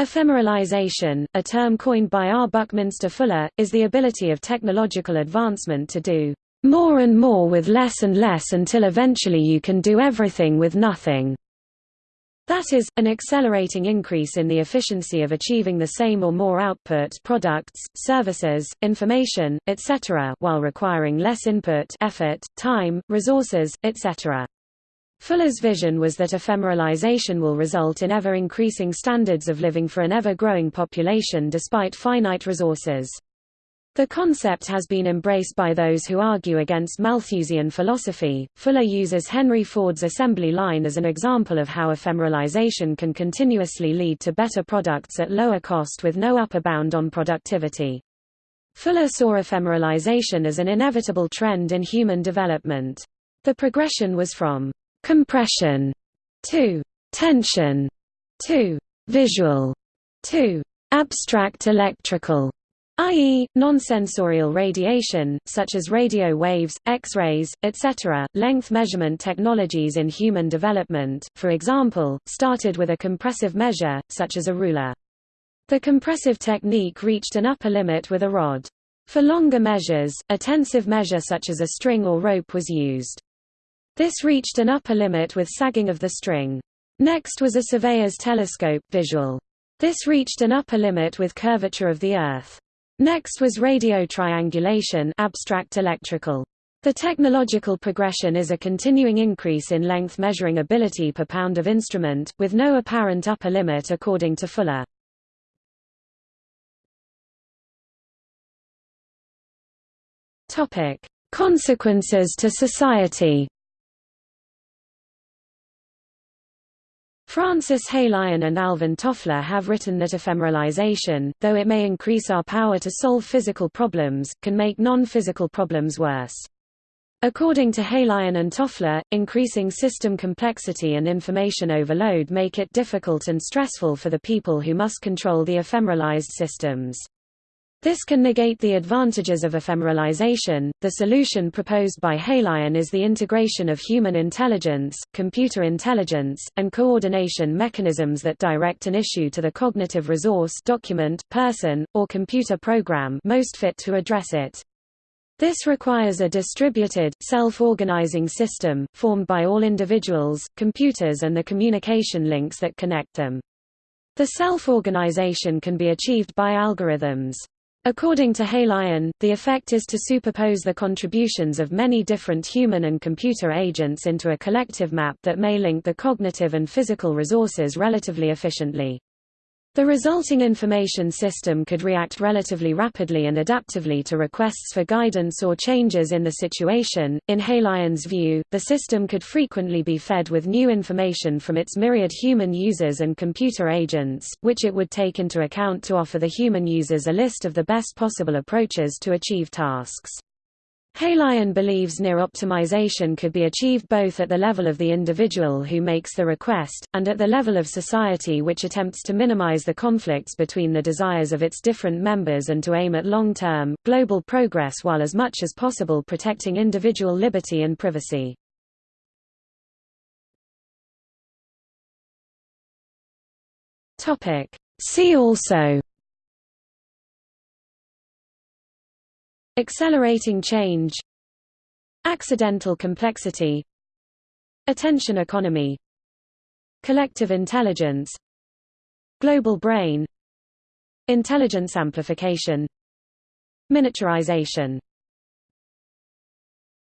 Ephemeralization, a term coined by R. Buckminster Fuller, is the ability of technological advancement to do more and more with less and less until eventually you can do everything with nothing. That is, an accelerating increase in the efficiency of achieving the same or more output products, services, information, etc. while requiring less input effort, time, resources, etc. Fuller's vision was that ephemeralization will result in ever-increasing standards of living for an ever-growing population despite finite resources. The concept has been embraced by those who argue against Malthusian philosophy. Fuller uses Henry Ford's assembly line as an example of how ephemeralization can continuously lead to better products at lower cost with no upper bound on productivity. Fuller saw ephemeralization as an inevitable trend in human development. The progression was from compression 2 tension 2 visual 2 abstract electrical i.e., nonsensorial radiation, such as radio waves, X-rays, etc. Length measurement technologies in human development, for example, started with a compressive measure, such as a ruler. The compressive technique reached an upper limit with a rod. For longer measures, a tensive measure such as a string or rope was used. This reached an upper limit with sagging of the string. Next was a surveyor's telescope visual. This reached an upper limit with curvature of the Earth. Next was radio triangulation abstract electrical. The technological progression is a continuing increase in length measuring ability per pound of instrument, with no apparent upper limit according to Fuller. Consequences to society Francis Heylighen and Alvin Toffler have written that ephemeralization, though it may increase our power to solve physical problems, can make non-physical problems worse. According to Heylighen and Toffler, increasing system complexity and information overload make it difficult and stressful for the people who must control the ephemeralized systems. This can negate the advantages of ephemeralization. The solution proposed by Heylighen is the integration of human intelligence, computer intelligence, and coordination mechanisms that direct an issue to the cognitive resource document, person, or computer program most fit to address it. This requires a distributed, self-organizing system, formed by all individuals, computers and the communication links that connect them. The self-organization can be achieved by algorithms. According to Heylighen, the effect is to superpose the contributions of many different human and computer agents into a collective map that may link the cognitive and physical resources relatively efficiently. The resulting information system could react relatively rapidly and adaptively to requests for guidance or changes in the situation. In Heylighen's view, the system could frequently be fed with new information from its myriad human users and computer agents, which it would take into account to offer the human users a list of the best possible approaches to achieve tasks. Heylighen believes near optimization could be achieved both at the level of the individual who makes the request, and at the level of society which attempts to minimize the conflicts between the desires of its different members and to aim at long-term, global progress while as much as possible protecting individual liberty and privacy. See also Accelerating change Accidental complexity Attention economy Collective intelligence Global brain Intelligence amplification Miniaturization